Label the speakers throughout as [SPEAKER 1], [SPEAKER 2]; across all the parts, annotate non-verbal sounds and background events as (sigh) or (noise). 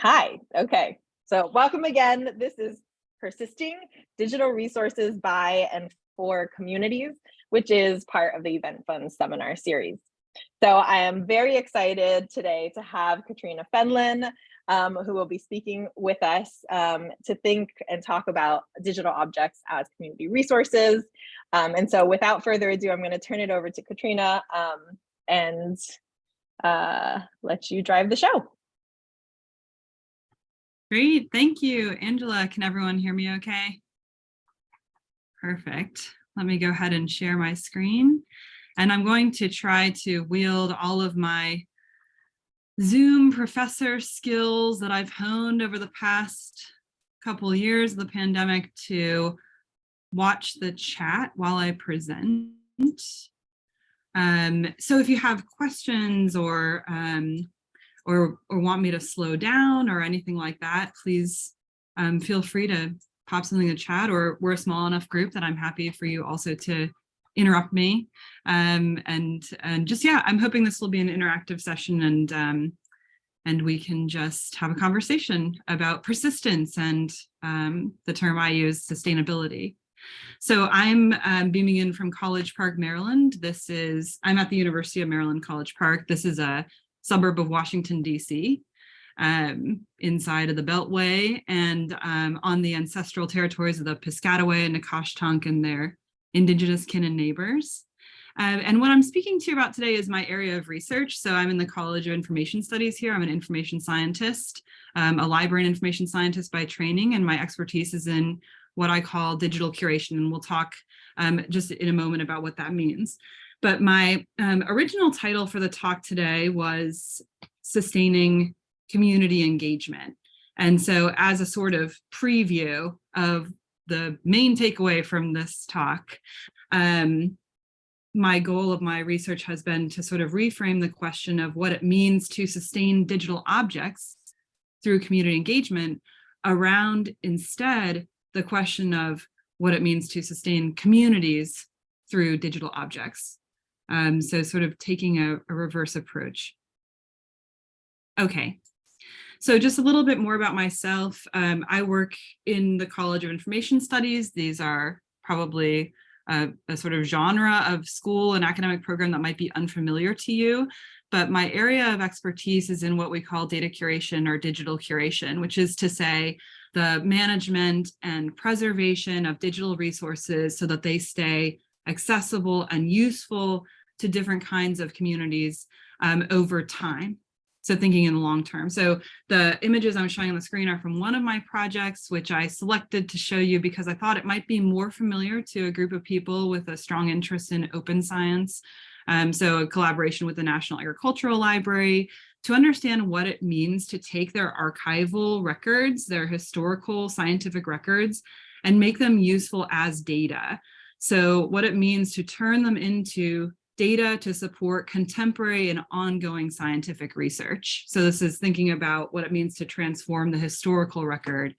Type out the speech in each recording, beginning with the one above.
[SPEAKER 1] Hi, okay. So welcome again. This is Persisting Digital Resources by and for Communities, which is part of the Event Fund seminar series. So I am very excited today to have Katrina Fenlon, um, who will be speaking with us um, to think and talk about digital objects as community resources. Um, and so without further ado, I'm going to turn it over to Katrina um, and uh, let you drive the show.
[SPEAKER 2] Great, thank you. Angela, can everyone hear me okay? Perfect. Let me go ahead and share my screen. And I'm going to try to wield all of my Zoom professor skills that I've honed over the past couple years of the pandemic to watch the chat while I present. Um, so if you have questions or um, or, or want me to slow down or anything like that, please um, feel free to pop something in the chat or we're a small enough group that I'm happy for you also to interrupt me. Um, and, and just, yeah, I'm hoping this will be an interactive session and, um, and we can just have a conversation about persistence and um, the term I use, sustainability. So I'm um, beaming in from College Park, Maryland. This is, I'm at the University of Maryland College Park. This is a suburb of Washington, DC, um, inside of the Beltway and um, on the ancestral territories of the Piscataway and Nacotchtank and their indigenous kin and neighbors. Um, and what I'm speaking to you about today is my area of research. So I'm in the College of Information Studies here. I'm an information scientist, um, a library and information scientist by training, and my expertise is in what I call digital curation. And we'll talk um, just in a moment about what that means. But my um, original title for the talk today was Sustaining Community Engagement. And so as a sort of preview of the main takeaway from this talk, um, my goal of my research has been to sort of reframe the question of what it means to sustain digital objects through community engagement around instead the question of what it means to sustain communities through digital objects. Um, so sort of taking a, a reverse approach. Okay, so just a little bit more about myself. Um, I work in the College of Information Studies. These are probably a, a, sort of genre of school and academic program that might be unfamiliar to you. But my area of expertise is in what we call data curation or digital curation, which is to say the management and preservation of digital resources so that they stay accessible and useful to different kinds of communities um, over time. So thinking in the long term. So the images I'm showing on the screen are from one of my projects, which I selected to show you because I thought it might be more familiar to a group of people with a strong interest in open science. Um, so a collaboration with the National Agricultural Library to understand what it means to take their archival records, their historical scientific records, and make them useful as data. So what it means to turn them into data to support contemporary and ongoing scientific research. So this is thinking about what it means to transform the historical record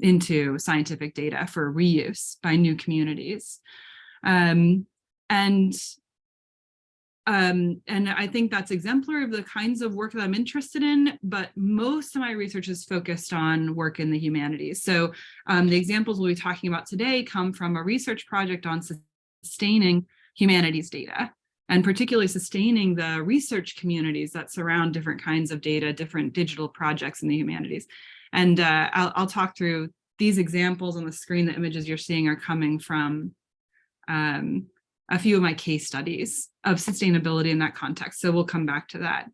[SPEAKER 2] into scientific data for reuse by new communities. Um, and um, and I think that's exemplary of the kinds of work that I'm interested in, but most of my research is focused on work in the humanities. So um, the examples we'll be talking about today come from a research project on sustaining humanities data and particularly sustaining the research communities that surround different kinds of data, different digital projects in the humanities. And uh, I'll, I'll, talk through these examples on the screen. The images you're seeing are coming from um, a few of my case studies of sustainability in that context. So we'll come back to that.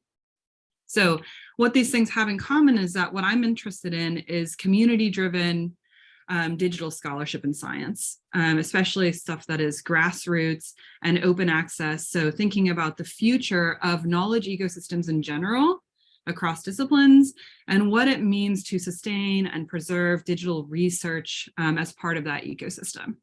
[SPEAKER 2] So what these things have in common is that what I'm interested in is community driven um, digital scholarship in science, um, especially stuff that is grassroots and open access. So thinking about the future of knowledge ecosystems in general across disciplines and what it means to sustain and preserve digital research um, as part of that ecosystem.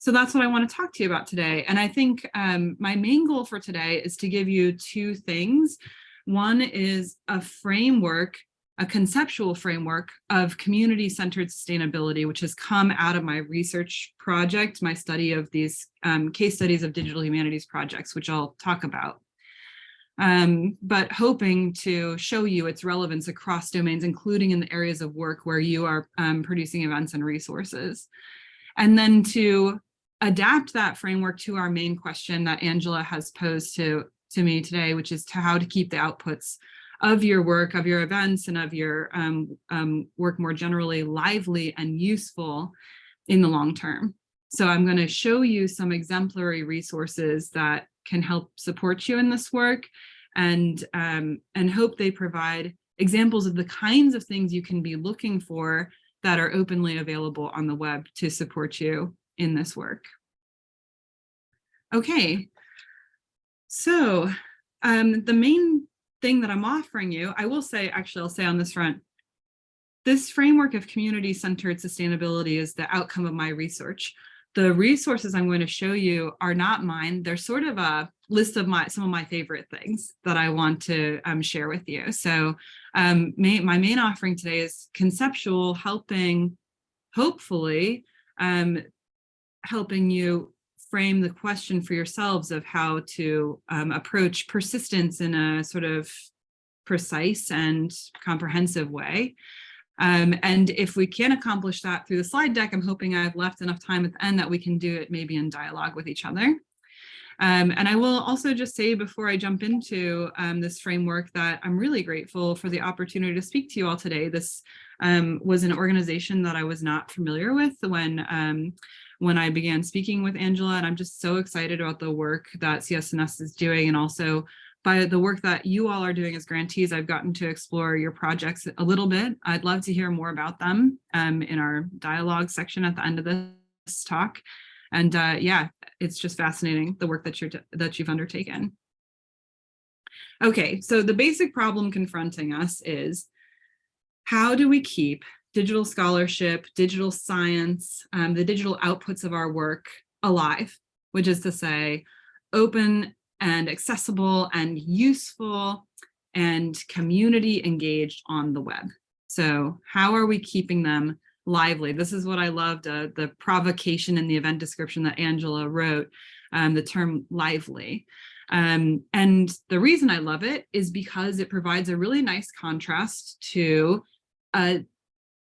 [SPEAKER 2] So that's what I want to talk to you about today. And I think um, my main goal for today is to give you two things. One is a framework a conceptual framework of community-centered sustainability, which has come out of my research project, my study of these um, case studies of digital humanities projects, which I'll talk about. um, but hoping to show you its relevance across domains, including in the areas of work where you are um, producing events and resources. And then to adapt that framework to our main question that Angela has posed to, to me today, which is to how to keep the outputs of your work, of your events, and of your um, um, work more generally lively and useful in the long term. So I'm going to show you some exemplary resources that can help support you in this work and, um, and hope they provide examples of the kinds of things you can be looking for that are openly available on the web to support you in this work. Okay, so um, the main thing that I'm offering you, I will say, actually, I'll say on this front, this framework of community-centered sustainability is the outcome of my research the resources I'm going to show you are not mine. They're sort of a list of my some of my favorite things that I want to um, share with you. So um, may, my main offering today is conceptual, helping, hopefully, um, helping you frame the question for yourselves of how to um, approach persistence in a sort of precise and comprehensive way. Um, and if we can accomplish that through the slide deck, I'm hoping I've left enough time at the end that we can do it maybe in dialogue with each other. Um, and I will also just say before I jump into um, this framework that I'm really grateful for the opportunity to speak to you all today. This um, was an organization that I was not familiar with when um, when I began speaking with Angela, and I'm just so excited about the work that CSNS is doing and also by the work that you all are doing as grantees, I've gotten to explore your projects a little bit. I'd love to hear more about them um, in our dialogue section at the end of this talk. And uh, yeah, it's just fascinating, the work that, you're that you've undertaken. Okay, so the basic problem confronting us is how do we keep digital scholarship, digital science, um, the digital outputs of our work alive, which is to say, open and accessible and useful and community engaged on the web. So how are we keeping them lively? This is what I loved, uh, the provocation in the event description that Angela wrote, um, the term lively. Um, and the reason I love it is because it provides a really nice contrast to a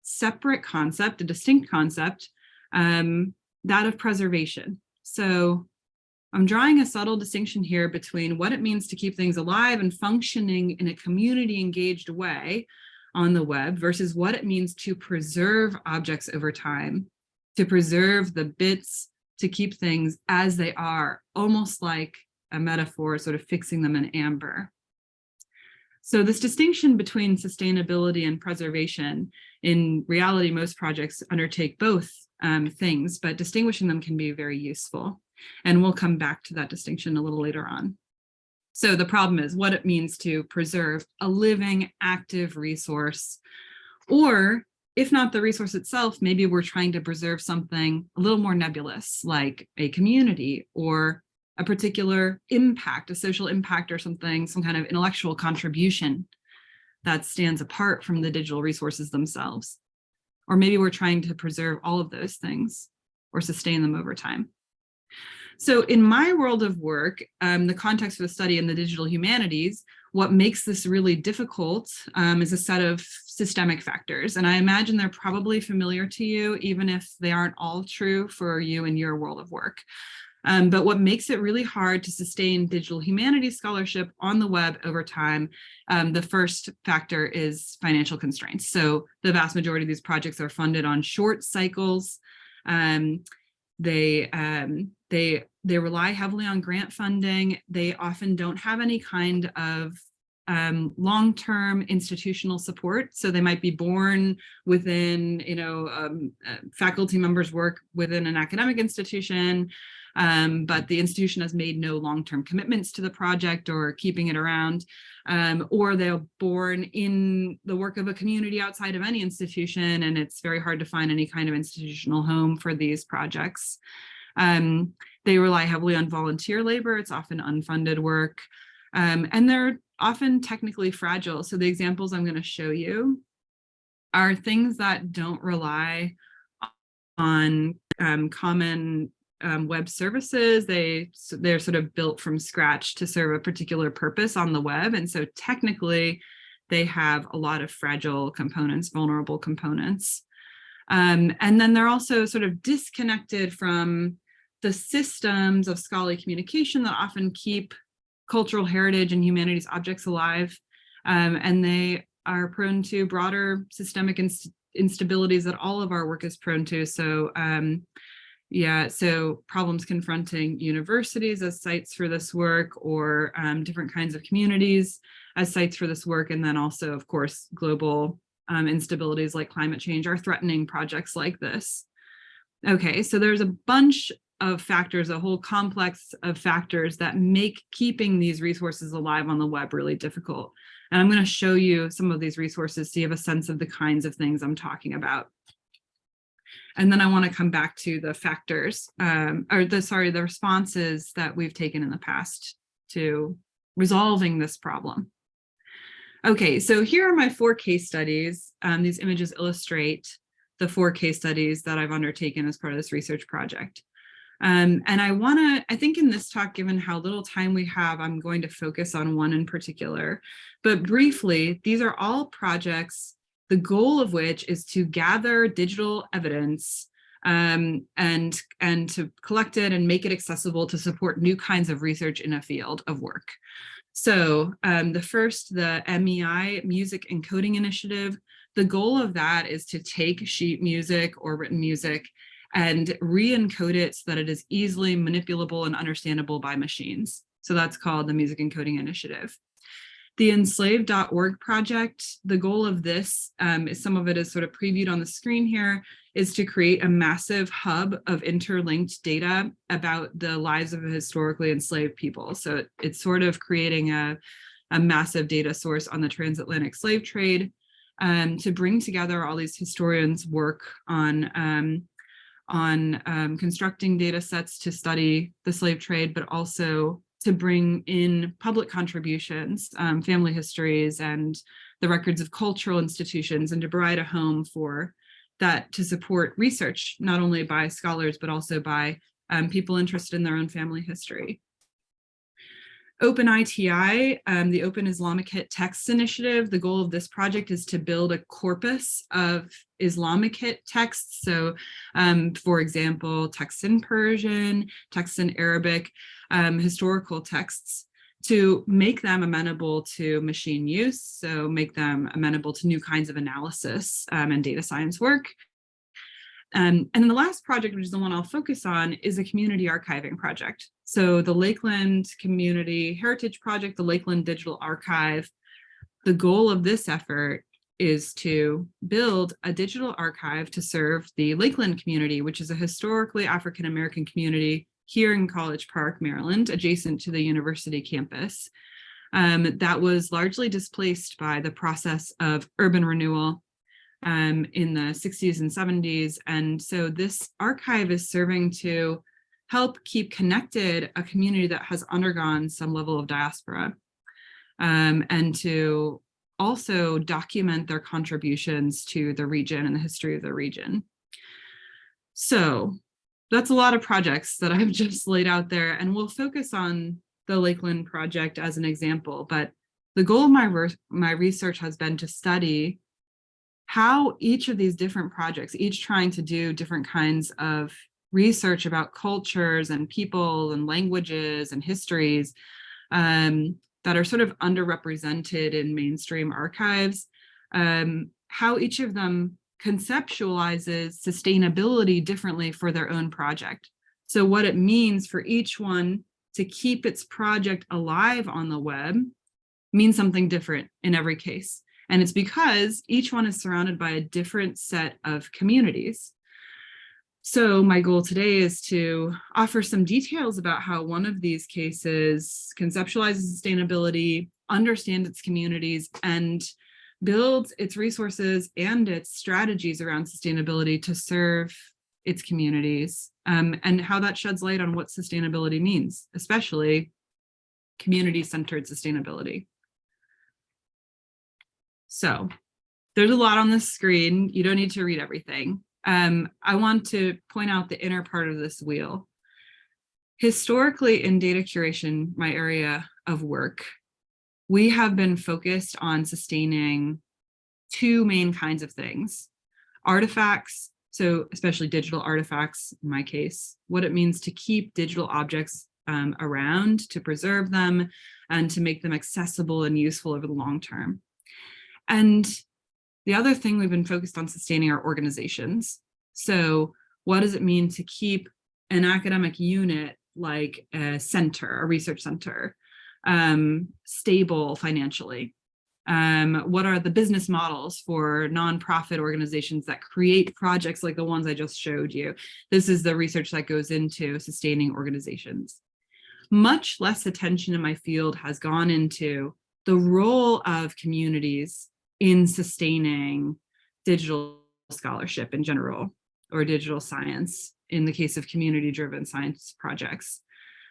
[SPEAKER 2] separate concept, a distinct concept, um, that of preservation. So I'm drawing a subtle distinction here between what it means to keep things alive and functioning in a community engaged way on the web versus what it means to preserve objects over time, to preserve the bits, to keep things as they are, almost like a metaphor, sort of fixing them in amber. So this distinction between sustainability and preservation, in reality, most projects undertake both um, things, but distinguishing them can be very useful. And we'll come back to that distinction a little later on. So the problem is what it means to preserve a living active resource, or if not the resource itself, maybe we're trying to preserve something a little more nebulous, like a community or a particular impact, a social impact or something, some kind of intellectual contribution that stands apart from the digital resources themselves. Or maybe we're trying to preserve all of those things or sustain them over time. So in my world of work, um, the context of the study in the digital humanities, what makes this really difficult um, is a set of systemic factors. And I imagine they're probably familiar to you, even if they aren't all true for you in your world of work. Um, but what makes it really hard to sustain digital humanities scholarship on the web over time, um, the first factor is financial constraints. So the vast majority of these projects are funded on short cycles. Um, they um, they they rely heavily on grant funding. They often don't have any kind of um, long-term institutional support. So they might be born within, you know, um, uh, faculty members work within an academic institution, um, but the institution has made no long-term commitments to the project or keeping it around, um, or they're born in the work of a community outside of any institution, and it's very hard to find any kind of institutional home for these projects. Um, they rely heavily on volunteer labor. It's often unfunded work. Um, and they're often technically fragile. So the examples I'm going to show you are things that don't rely on um, common um, web services. They, they're sort of built from scratch to serve a particular purpose on the web. And so technically, they have a lot of fragile components, vulnerable components. Um, and then they're also sort of disconnected from the systems of scholarly communication that often keep cultural heritage and humanities objects alive. Um, and they are prone to broader systemic inst instabilities that all of our work is prone to. So um, yeah, so problems confronting universities as sites for this work or um, different kinds of communities as sites for this work. And then also, of course, global um, instabilities like climate change are threatening projects like this. Okay, so there's a bunch of factors, a whole complex of factors that make keeping these resources alive on the web really difficult. And I'm going to show you some of these resources so you have a sense of the kinds of things I'm talking about. And then I want to come back to the factors, um, or the, sorry, the responses that we've taken in the past to resolving this problem. Okay, so here are my four case studies. Um, these images illustrate the four case studies that I've undertaken as part of this research project. Um, and I want to, I think in this talk, given how little time we have, I'm going to focus on one in particular. But briefly, these are all projects, the goal of which is to gather digital evidence um, and, and to collect it and make it accessible to support new kinds of research in a field of work. So um, the first, the MEI Music Encoding Initiative, the goal of that is to take sheet music or written music and re-encode it so that it is easily manipulable and understandable by machines. So that's called the Music Encoding Initiative. The enslaved.org project, the goal of this, um, is some of it is sort of previewed on the screen here, is to create a massive hub of interlinked data about the lives of historically enslaved people. So it, it's sort of creating a, a massive data source on the transatlantic slave trade um, to bring together all these historians' work on um, on um, constructing data sets to study the slave trade, but also to bring in public contributions, um, family histories, and the records of cultural institutions, and to provide a home for that to support research, not only by scholars, but also by um, people interested in their own family history. Open ITI, um, the Open Islamicate Texts Initiative, the goal of this project is to build a corpus of Islamicate texts. So, um, for example, texts in Persian, texts in Arabic, um, historical texts to make them amenable to machine use, so make them amenable to new kinds of analysis um, and data science work. Um, and then the last project, which is the one I'll focus on, is a community archiving project. So the Lakeland Community Heritage Project, the Lakeland Digital Archive, the goal of this effort is to build a digital archive to serve the Lakeland community, which is a historically African-American community here in College Park, Maryland, adjacent to the university campus. Um, that was largely displaced by the process of urban renewal um, in the 60s and 70s. And so this archive is serving to help keep connected a community that has undergone some level of diaspora um, and to also document their contributions to the region and the history of the region. So that's a lot of projects that (laughs) I've just laid out there and we'll focus on the Lakeland project as an example, but the goal of my, my research has been to study how each of these different projects, each trying to do different kinds of research about cultures and people and languages and histories um, that are sort of underrepresented in mainstream archives, um, how each of them conceptualizes sustainability differently for their own project. So what it means for each one to keep its project alive on the web means something different in every case. And it's because each one is surrounded by a different set of communities. So my goal today is to offer some details about how one of these cases conceptualizes sustainability, understands its communities, and builds its resources and its strategies around sustainability to serve its communities um, and how that sheds light on what sustainability means, especially community-centered sustainability. So there's a lot on the screen. You don't need to read everything um, I want to point out the inner part of this wheel. historically in data curation, my area of work, we have been focused on sustaining two main kinds of things. Artifacts, so especially digital artifacts in my case, what it means to keep digital objects um, around, to preserve them, and to make them accessible and useful over the long term. And the other thing we've been focused on sustaining our organizations. So what does it mean to keep an academic unit like a center, a research center, um, stable financially? Um, what are the business models for nonprofit organizations that create projects like the ones I just showed you? This is the research that goes into sustaining organizations. Much less attention in my field has gone into the role of communities in sustaining digital scholarship in general or digital science in the case of community driven science projects.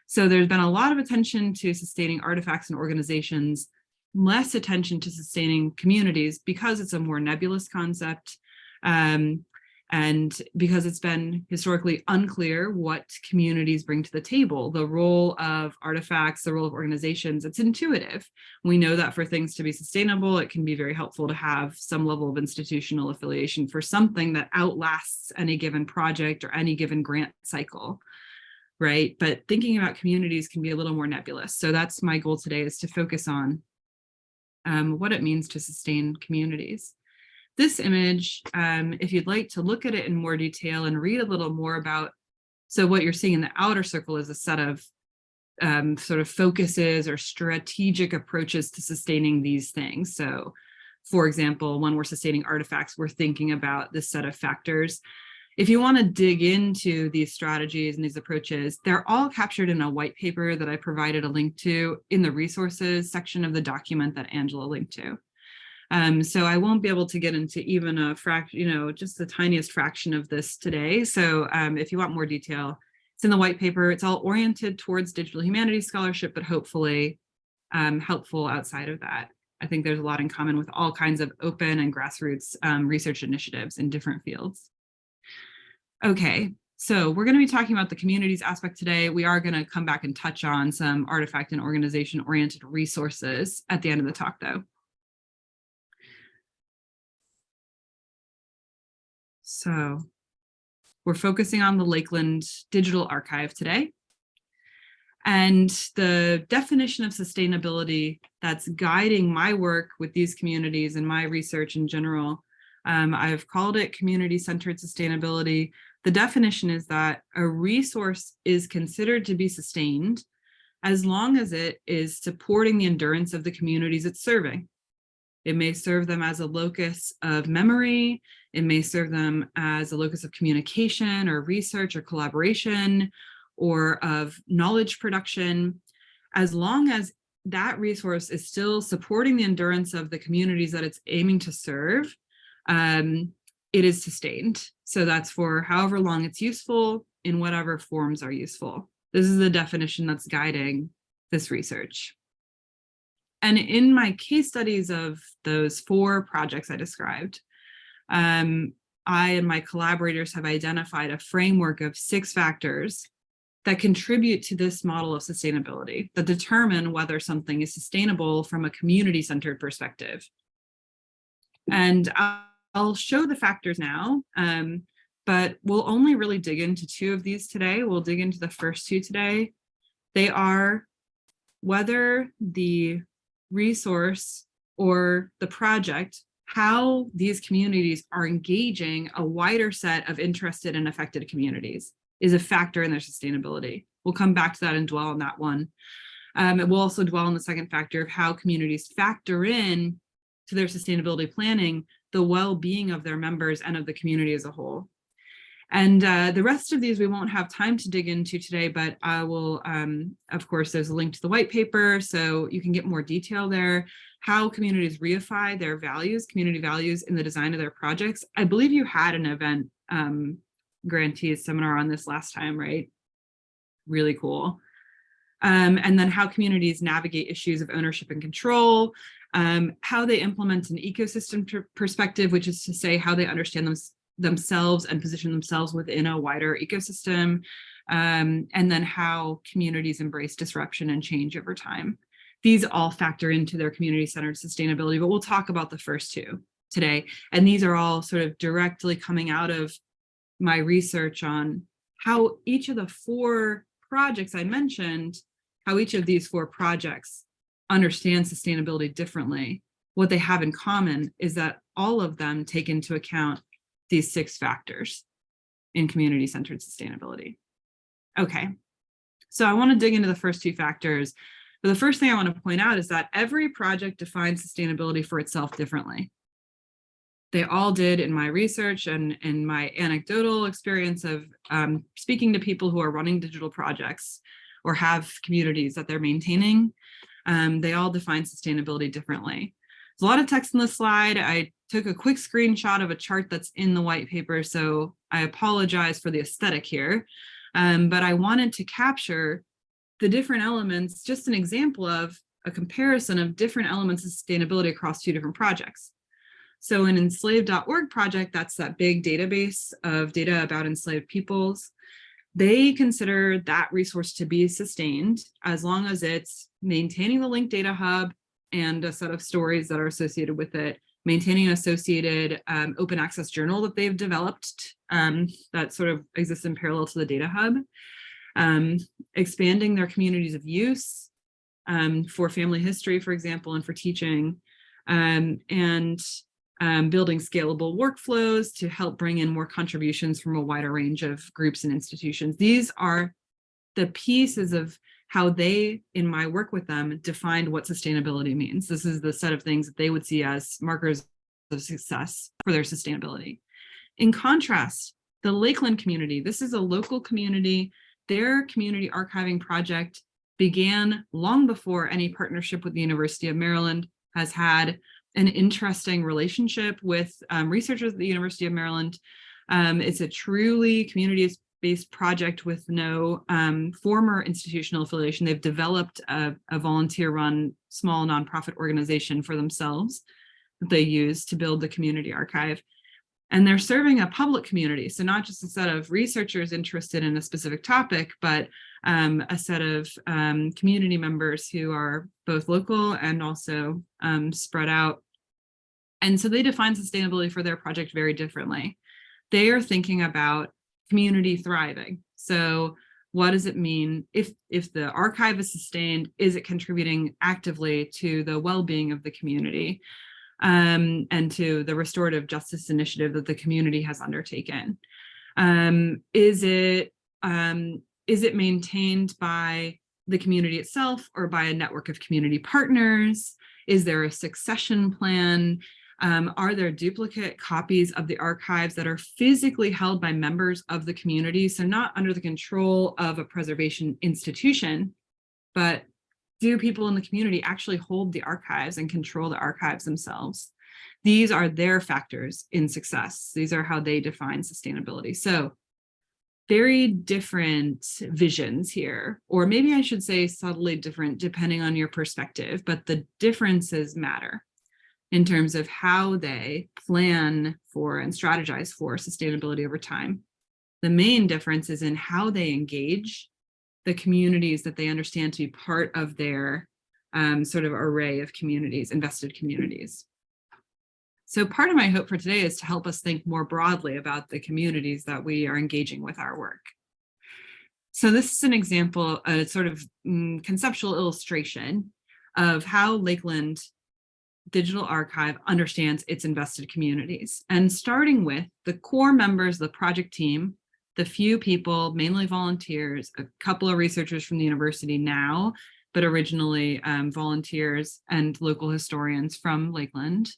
[SPEAKER 2] So there's been a lot of attention to sustaining artifacts and organizations, less attention to sustaining communities because it's a more nebulous concept. Um, and because it's been historically unclear what communities bring to the table, the role of artifacts, the role of organizations, it's intuitive. We know that for things to be sustainable, it can be very helpful to have some level of institutional affiliation for something that outlasts any given project or any given grant cycle, right? But thinking about communities can be a little more nebulous. So that's my goal today is to focus on um, what it means to sustain communities. This image, um, if you'd like to look at it in more detail and read a little more about, so what you're seeing in the outer circle is a set of um, sort of focuses or strategic approaches to sustaining these things. So for example, when we're sustaining artifacts, we're thinking about this set of factors. If you want to dig into these strategies and these approaches, they're all captured in a white paper that I provided a link to in the resources section of the document that Angela linked to. Um, so I won't be able to get into even a fraction, you know, just the tiniest fraction of this today. So um, if you want more detail, it's in the white paper. It's all oriented towards digital humanities scholarship, but hopefully um, helpful outside of that. I think there's a lot in common with all kinds of open and grassroots um, research initiatives in different fields. Okay, so we're going to be talking about the communities aspect today. We are going to come back and touch on some artifact and organization oriented resources at the end of the talk though. So we're focusing on the Lakeland Digital Archive today. And the definition of sustainability that's guiding my work with these communities and my research in general, um, I've called it community-centered sustainability. The definition is that a resource is considered to be sustained as long as it is supporting the endurance of the communities it's serving. It may serve them as a locus of memory. It may serve them as a locus of communication or research or collaboration or of knowledge production. As long as that resource is still supporting the endurance of the communities that it's aiming to serve, um, it is sustained. So that's for however long it's useful in whatever forms are useful. This is the definition that's guiding this research. And in my case studies of those four projects I described, um, I and my collaborators have identified a framework of six factors that contribute to this model of sustainability, that determine whether something is sustainable from a community-centered perspective. And I'll show the factors now, um, but we'll only really dig into two of these today. We'll dig into the first two today. They are whether the resource or the project, how these communities are engaging a wider set of interested and affected communities is a factor in their sustainability. We'll come back to that and dwell on that one. Um, we'll also dwell on the second factor of how communities factor in to their sustainability planning, the well-being of their members and of the community as a whole. And uh, the rest of these we won't have time to dig into today, but I will, um, of course, there's a link to the white paper, so you can get more detail there, how communities reify their values, community values in the design of their projects. I believe you had an event um, grantees seminar on this last time, right? Really cool. Um, and then how communities navigate issues of ownership and control, um, how they implement an ecosystem perspective, which is to say how they understand them themselves and position themselves within a wider ecosystem, um, and then how communities embrace disruption and change over time. These all factor into their community-centered sustainability, but we'll talk about the first two today. And these are all sort of directly coming out of my research on how each of the four projects I mentioned, how each of these four projects understand sustainability differently. What they have in common is that all of them take into account these six factors in community-centered sustainability. Okay, so I want to dig into the first two factors. But the first thing I want to point out is that every project defines sustainability for itself differently. They all did in my research and in my anecdotal experience of um, speaking to people who are running digital projects or have communities that they're maintaining. Um, they all define sustainability differently. There's a lot of text in the slide. I took a quick screenshot of a chart that's in the white paper, so I apologize for the aesthetic here. Um, but I wanted to capture the different elements, just an example of a comparison of different elements of sustainability across two different projects. So an enslaved.org project, that's that big database of data about enslaved peoples. They consider that resource to be sustained as long as it's maintaining the linked data hub and a set of stories that are associated with it, maintaining an associated um, open access journal that they've developed um, that sort of exists in parallel to the data hub, um, expanding their communities of use um, for family history, for example, and for teaching, um, and um, building scalable workflows to help bring in more contributions from a wider range of groups and institutions. These are the pieces of how they, in my work with them, defined what sustainability means. This is the set of things that they would see as markers of success for their sustainability. In contrast, the Lakeland community, this is a local community. Their community archiving project began long before any partnership with the University of Maryland has had an interesting relationship with um, researchers at the University of Maryland. Um, it's a truly community-based project with no um, former institutional affiliation. They've developed a, a volunteer-run small nonprofit organization for themselves that they use to build the community archive. And they're serving a public community, so not just a set of researchers interested in a specific topic, but um, a set of um, community members who are both local and also um, spread out and so they define sustainability for their project very differently. They are thinking about community thriving. So what does it mean if, if the archive is sustained, is it contributing actively to the well-being of the community um, and to the restorative justice initiative that the community has undertaken? Um, is it um, is it maintained by the community itself or by a network of community partners? Is there a succession plan? Um, are there duplicate copies of the archives that are physically held by members of the community? So not under the control of a preservation institution, but do people in the community actually hold the archives and control the archives themselves? These are their factors in success. These are how they define sustainability. So very different visions here, or maybe I should say subtly different depending on your perspective, but the differences matter in terms of how they plan for and strategize for sustainability over time. The main difference is in how they engage the communities that they understand to be part of their um, sort of array of communities, invested communities. So part of my hope for today is to help us think more broadly about the communities that we are engaging with our work. So this is an example, a sort of mm, conceptual illustration of how Lakeland Digital Archive understands its invested communities. And starting with the core members of the project team, the few people, mainly volunteers, a couple of researchers from the university now, but originally um, volunteers and local historians from Lakeland,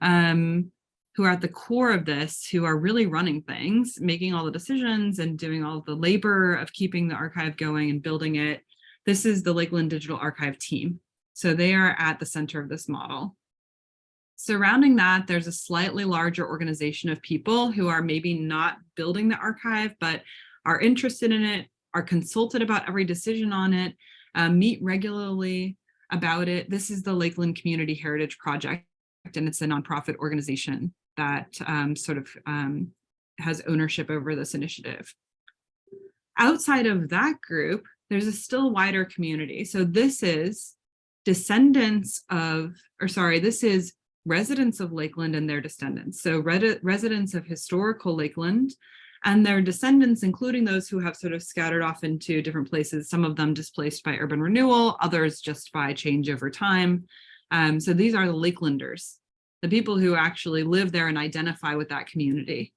[SPEAKER 2] um, who are at the core of this, who are really running things, making all the decisions and doing all the labor of keeping the archive going and building it. This is the Lakeland Digital Archive team. So they are at the center of this model. Surrounding that, there's a slightly larger organization of people who are maybe not building the archive, but are interested in it, are consulted about every decision on it, uh, meet regularly about it. This is the Lakeland Community Heritage Project, and it's a nonprofit organization that um, sort of um, has ownership over this initiative. Outside of that group, there's a still wider community. So this is descendants of, or sorry, this is residents of Lakeland and their descendants. So residents of historical Lakeland and their descendants, including those who have sort of scattered off into different places, some of them displaced by urban renewal, others just by change over time. Um, so these are the Lakelanders, the people who actually live there and identify with that community.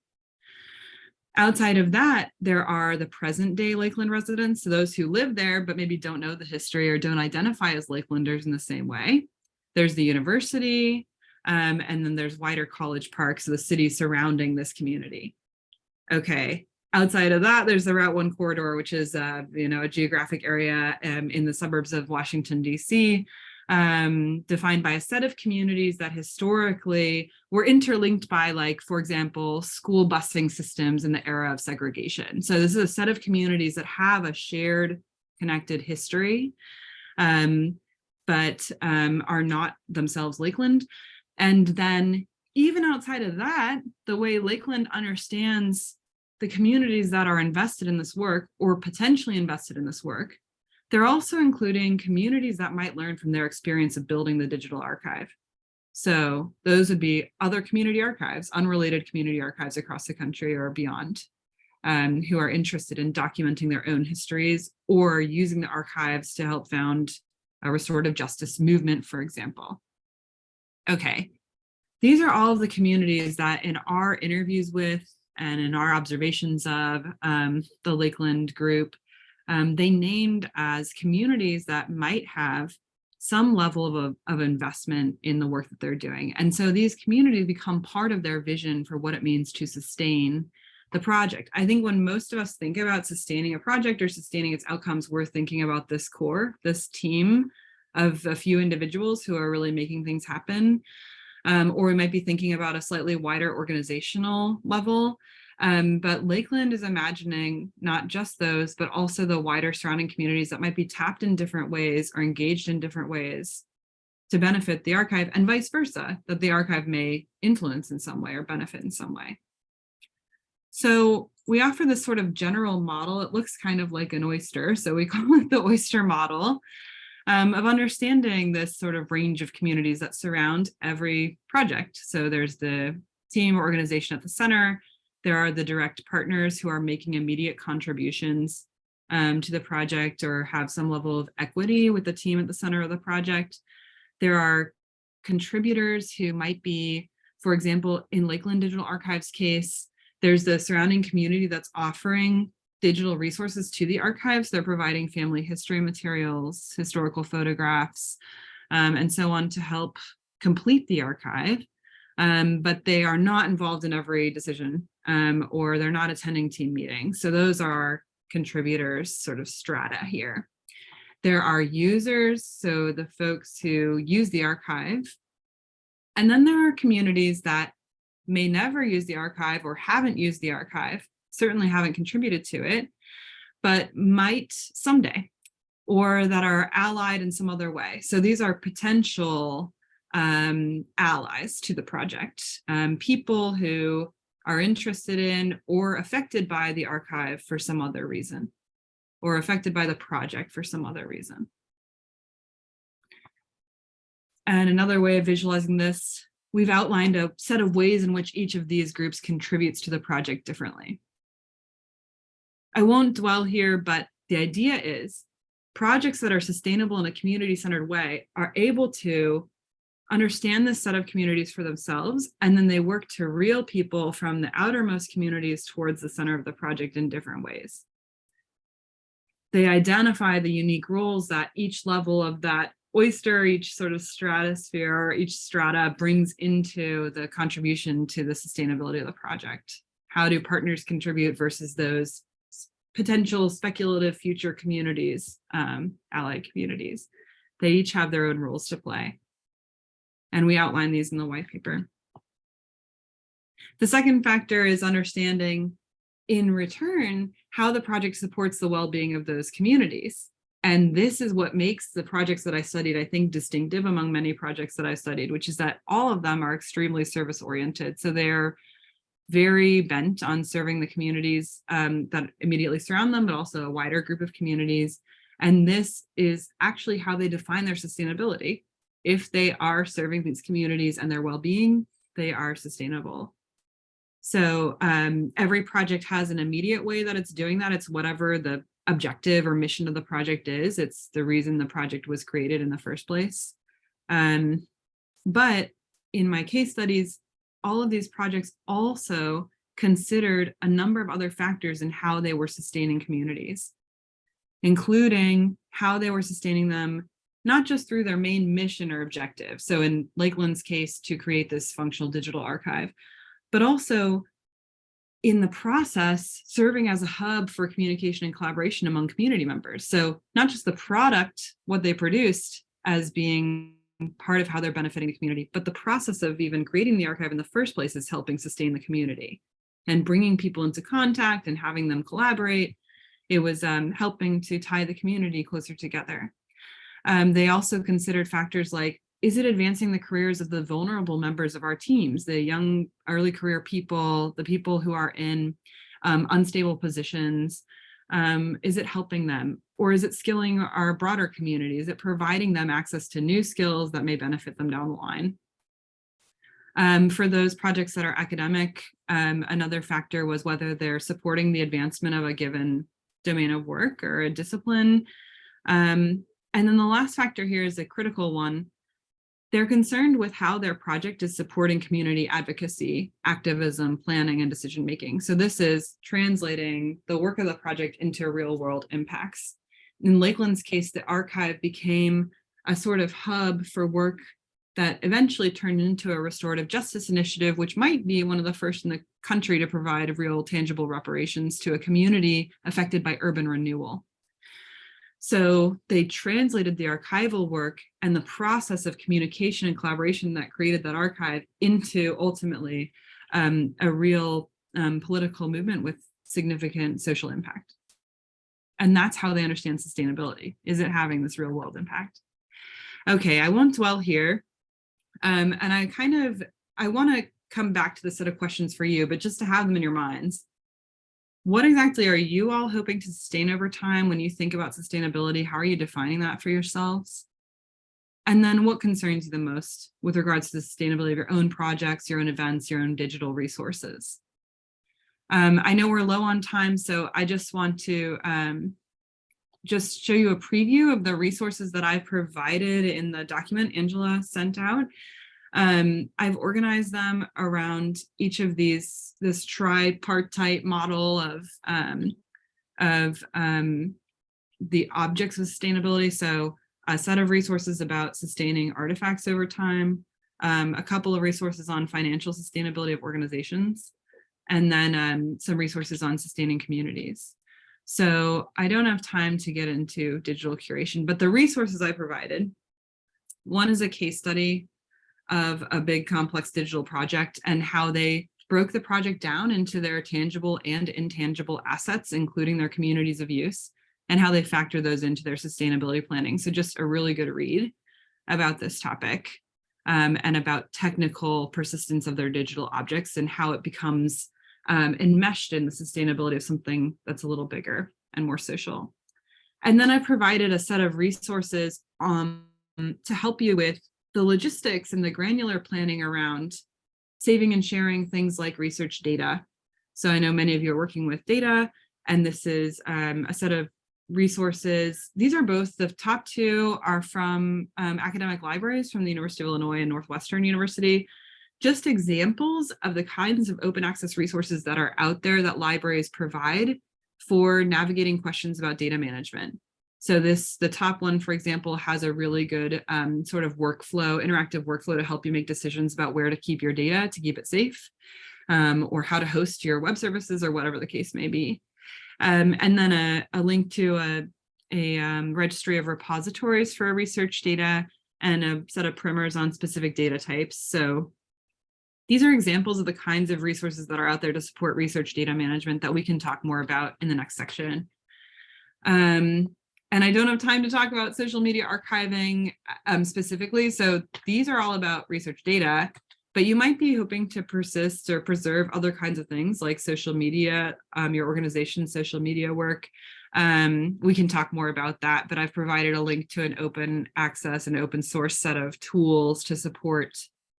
[SPEAKER 2] Outside of that, there are the present day Lakeland residents, so those who live there, but maybe don't know the history or don't identify as Lakelanders in the same way. There's the university, um, and then there's wider college parks, so the cities surrounding this community. Okay, outside of that, there's the Route 1 corridor, which is uh, you know, a geographic area um, in the suburbs of Washington, D.C., um, defined by a set of communities that historically were interlinked by like, for example, school busing systems in the era of segregation. So this is a set of communities that have a shared connected history, um, but um, are not themselves Lakeland. And then even outside of that, the way Lakeland understands the communities that are invested in this work or potentially invested in this work they're also including communities that might learn from their experience of building the digital archive. So those would be other community archives, unrelated community archives across the country or beyond, um, who are interested in documenting their own histories or using the archives to help found a restorative justice movement, for example. Okay, these are all of the communities that in our interviews with and in our observations of um, the Lakeland group um, they named as communities that might have some level of, of investment in the work that they're doing. And so these communities become part of their vision for what it means to sustain the project. I think when most of us think about sustaining a project or sustaining its outcomes, we're thinking about this core, this team of a few individuals who are really making things happen. Um, or we might be thinking about a slightly wider organizational level. Um, but Lakeland is imagining not just those, but also the wider surrounding communities that might be tapped in different ways or engaged in different ways to benefit the archive and vice versa, that the archive may influence in some way or benefit in some way. So we offer this sort of general model. It looks kind of like an oyster, so we (laughs) call it the oyster model um, of understanding this sort of range of communities that surround every project. So there's the team or organization at the center, there are the direct partners who are making immediate contributions um, to the project or have some level of equity with the team at the center of the project. There are contributors who might be, for example, in Lakeland Digital Archives case, there's the surrounding community that's offering digital resources to the archives. They're providing family history materials, historical photographs, um, and so on to help complete the archive. Um, but they are not involved in every decision um, or they're not attending team meetings. So those are contributors sort of strata here. There are users, so the folks who use the archive. And then there are communities that may never use the archive or haven't used the archive, certainly haven't contributed to it, but might someday, or that are allied in some other way. So these are potential um, allies to the project, um, people who are interested in or affected by the archive for some other reason, or affected by the project for some other reason. And another way of visualizing this, we've outlined a set of ways in which each of these groups contributes to the project differently. I won't dwell here, but the idea is projects that are sustainable in a community-centered way are able to understand this set of communities for themselves, and then they work to reel people from the outermost communities towards the center of the project in different ways. They identify the unique roles that each level of that oyster, each sort of stratosphere, or each strata brings into the contribution to the sustainability of the project. How do partners contribute versus those potential speculative future communities, um, allied communities? They each have their own roles to play and we outline these in the white paper. The second factor is understanding in return how the project supports the well-being of those communities. And this is what makes the projects that I studied, I think, distinctive among many projects that I studied, which is that all of them are extremely service oriented. So they're very bent on serving the communities um, that immediately surround them, but also a wider group of communities. And this is actually how they define their sustainability. If they are serving these communities and their well-being, they are sustainable. So um, every project has an immediate way that it's doing that. It's whatever the objective or mission of the project is. It's the reason the project was created in the first place. Um, but in my case studies, all of these projects also considered a number of other factors in how they were sustaining communities, including how they were sustaining them, not just through their main mission or objective. So in Lakeland's case, to create this functional digital archive, but also in the process, serving as a hub for communication and collaboration among community members. So not just the product, what they produced as being part of how they're benefiting the community, but the process of even creating the archive in the first place is helping sustain the community and bringing people into contact and having them collaborate. It was um, helping to tie the community closer together. Um, they also considered factors like, is it advancing the careers of the vulnerable members of our teams, the young early career people, the people who are in um, unstable positions, um, is it helping them? Or is it skilling our broader community? Is it providing them access to new skills that may benefit them down the line? Um, for those projects that are academic, um, another factor was whether they're supporting the advancement of a given domain of work or a discipline. Um, and then the last factor here is a critical one, they're concerned with how their project is supporting community advocacy, activism, planning, and decision making. So this is translating the work of the project into real world impacts. In Lakeland's case, the archive became a sort of hub for work that eventually turned into a restorative justice initiative, which might be one of the first in the country to provide real tangible reparations to a community affected by urban renewal. So they translated the archival work and the process of communication and collaboration that created that archive into ultimately um, a real um, political movement with significant social impact. And that's how they understand sustainability. Is it having this real world impact? Okay, I won't dwell here. Um, and I kind of, I want to come back to the set of questions for you, but just to have them in your minds what exactly are you all hoping to sustain over time when you think about sustainability? How are you defining that for yourselves? And then what concerns you the most with regards to the sustainability of your own projects, your own events, your own digital resources? Um, I know we're low on time, so I just want to um, just show you a preview of the resources that I provided in the document Angela sent out. Um, I've organized them around each of these, this tripartite model of, um, of um, the objects of sustainability. So a set of resources about sustaining artifacts over time, um, a couple of resources on financial sustainability of organizations, and then um, some resources on sustaining communities. So I don't have time to get into digital curation, but the resources I provided, one is a case study of a big complex digital project and how they broke the project down into their tangible and intangible assets, including their communities of use, and how they factor those into their sustainability planning. So just a really good read about this topic um, and about technical persistence of their digital objects and how it becomes um, enmeshed in the sustainability of something that's a little bigger and more social. And then I provided a set of resources um, to help you with the logistics and the granular planning around saving and sharing things like research data. So I know many of you are working with data, and this is um, a set of resources. These are both, the top two are from um, academic libraries from the University of Illinois and Northwestern University, just examples of the kinds of open access resources that are out there that libraries provide for navigating questions about data management. So this, the top one, for example, has a really good um, sort of workflow, interactive workflow to help you make decisions about where to keep your data to keep it safe um, or how to host your web services or whatever the case may be. Um, and then a, a, link to a, a um, registry of repositories for research data and a set of primers on specific data types. So these are examples of the kinds of resources that are out there to support research data management that we can talk more about in the next section. Um, and I don't have time to talk about social media archiving um, specifically. So these are all about research data, but you might be hoping to persist or preserve other kinds of things like social media, um, your organization's social media work. Um, we can talk more about that, but I've provided a link to an open access and open source set of tools to support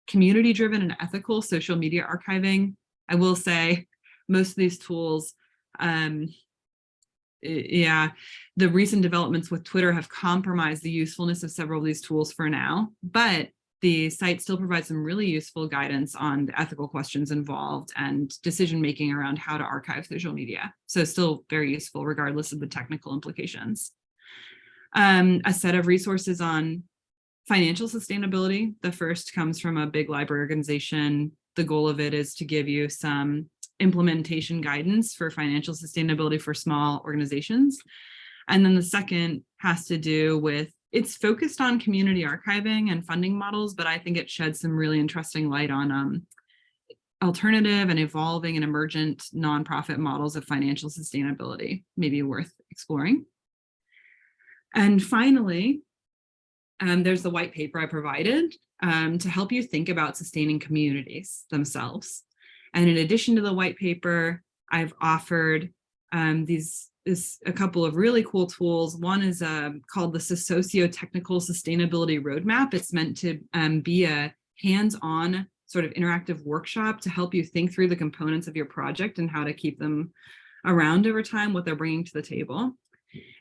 [SPEAKER 2] community driven and ethical social media archiving. I will say most of these tools, um, yeah, the recent developments with Twitter have compromised the usefulness of several of these tools for now, but the site still provides some really useful guidance on the ethical questions involved and decision making around how to archive social media. So still very useful regardless of the technical implications. Um, a set of resources on financial sustainability. The first comes from a big library organization. The goal of it is to give you some implementation guidance for financial sustainability for small organizations. And then the second has to do with, it's focused on community archiving and funding models, but I think it sheds some really interesting light on um, alternative and evolving and emergent nonprofit models of financial sustainability, maybe worth exploring. And finally, um, there's the white paper I provided um, to help you think about sustaining communities themselves. And in addition to the white paper, I've offered um, these is a couple of really cool tools. One is um, called the Socio-Technical Sustainability Roadmap. It's meant to um, be a hands-on sort of interactive workshop to help you think through the components of your project and how to keep them around over time, what they're bringing to the table.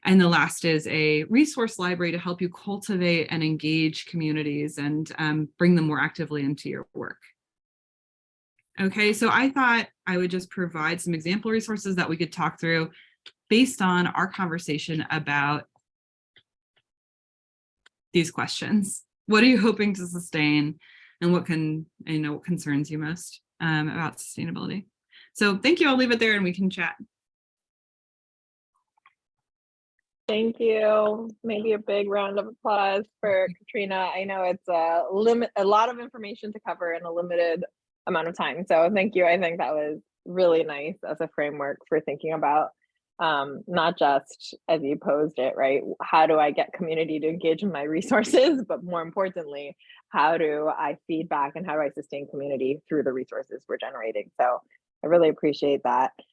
[SPEAKER 2] And the last is a resource library to help you cultivate and engage communities and um, bring them more actively into your work. Okay, so I thought I would just provide some example resources that we could talk through based on our conversation about these questions. What are you hoping to sustain and what can, you know, what concerns you most um, about sustainability? So thank you. I'll leave it there and we can chat.
[SPEAKER 1] Thank you. Maybe a big round of applause for Katrina. I know it's a limit, a lot of information to cover in a limited amount of time. So thank you. I think that was really nice as a framework for thinking about um, not just as you posed it, right? How do I get community to engage in my (laughs) resources, but more importantly, how do I feed back and how do I sustain community through the resources we're generating? So I really appreciate that.